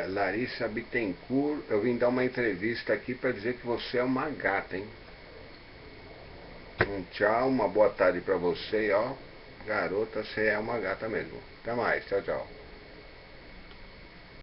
É, Larissa Bittencourt, eu vim dar uma entrevista aqui para dizer que você é uma gata, hein? Um tchau, uma boa tarde para você, ó. Garota, você é uma gata mesmo. Até mais, tchau, tchau.